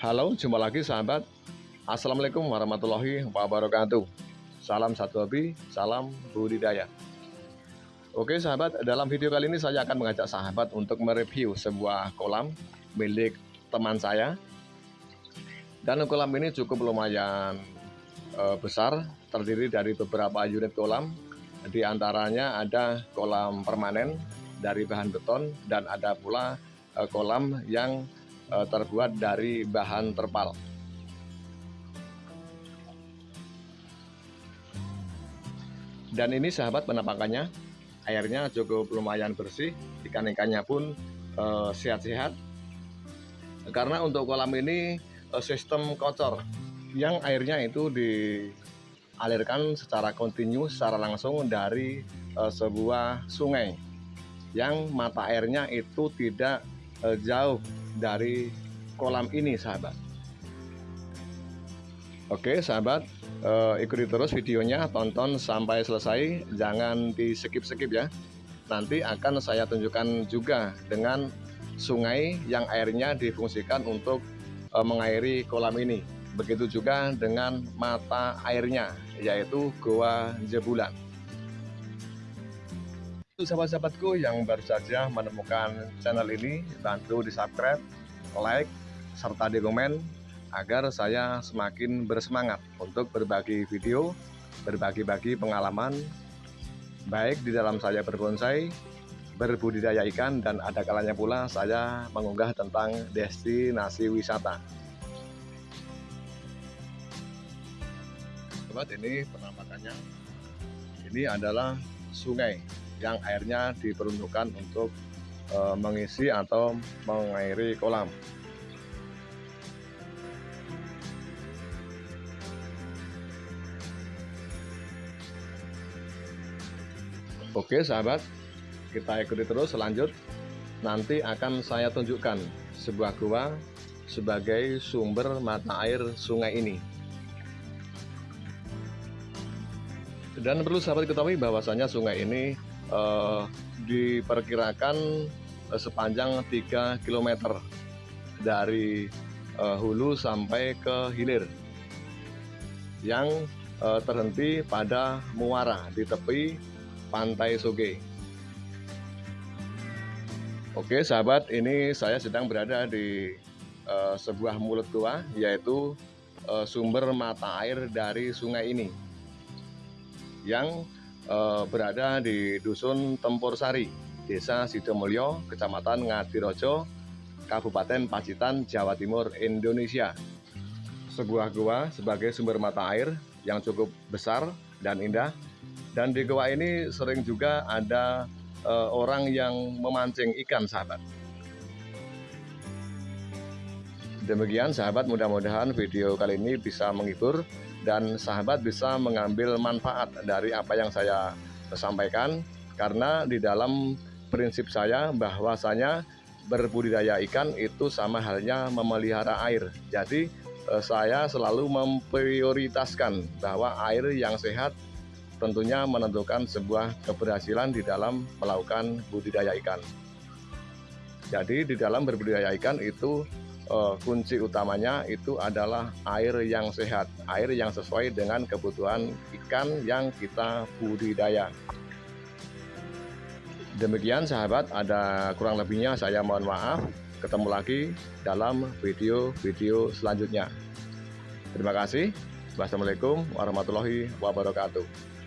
Halo, jumpa lagi sahabat. Assalamualaikum warahmatullahi wabarakatuh. Salam satu hobi, salam budidaya. Oke sahabat, dalam video kali ini saya akan mengajak sahabat untuk mereview sebuah kolam milik teman saya. Dan kolam ini cukup lumayan e, besar, terdiri dari beberapa unit kolam. Di antaranya ada kolam permanen dari bahan beton dan ada pula e, kolam yang e, terbuat dari bahan terpal. Dan ini sahabat penampakannya, airnya cukup lumayan bersih, ikan-ikannya pun eh, sehat-sehat. Karena untuk kolam ini uh, sistem kocor, yang airnya itu dialirkan secara kontinu, secara langsung dari sebuah sungai, yang mata airnya itu tidak uh, jauh dari kolam ini, sahabat. Oke, sahabat, uh, ikuti terus videonya, tonton sampai selesai, jangan di skip-skip ya. Nanti akan saya tunjukkan juga dengan sungai yang airnya difungsikan untuk uh, mengairi kolam ini. Begitu juga dengan mata airnya, yaitu Goa Jebulan. Untuk sahabat-sahabatku yang baru saja menemukan channel ini, bantu di subscribe, like, serta di komen agar saya semakin bersemangat untuk berbagi video, berbagi-bagi pengalaman, baik di dalam saya berbonsai, berbudidaya ikan, dan ada kalanya pula saya mengunggah tentang destinasi wisata. Sobat, ini penampakannya. Ini adalah sungai yang airnya diperuntukkan untuk e, mengisi atau mengairi kolam. Oke sahabat, kita ikuti terus selanjut. Nanti akan saya tunjukkan sebuah gua sebagai sumber mata air sungai ini. Dan perlu sahabat ketahui bahwasanya sungai ini eh, diperkirakan eh, sepanjang 3 km dari eh, hulu sampai ke hilir yang eh, terhenti pada muara di tepi Pantai Soge. Oke sahabat, ini saya sedang berada di uh, sebuah mulut gua, yaitu uh, sumber mata air dari sungai ini, yang uh, berada di Dusun Tempur Sari, Desa Sidomulyo, Kecamatan Ngadirojo, Kabupaten Pacitan, Jawa Timur, Indonesia. Sebuah gua sebagai sumber mata air yang cukup besar dan indah dan di goa ini sering juga ada uh, orang yang memancing ikan sahabat. Demikian sahabat mudah-mudahan video kali ini bisa menghibur dan sahabat bisa mengambil manfaat dari apa yang saya sampaikan karena di dalam prinsip saya bahwasanya berbudidaya ikan itu sama halnya memelihara air. Jadi eh, saya selalu memprioritaskan bahwa air yang sehat tentunya menentukan sebuah keberhasilan di dalam melakukan budidaya ikan. Jadi di dalam berbudidaya ikan itu eh, kunci utamanya itu adalah air yang sehat, air yang sesuai dengan kebutuhan ikan yang kita budidaya. Demikian sahabat, ada kurang lebihnya saya mohon maaf. Ketemu lagi dalam video-video selanjutnya. Terima kasih. Wassalamualaikum warahmatullahi wabarakatuh.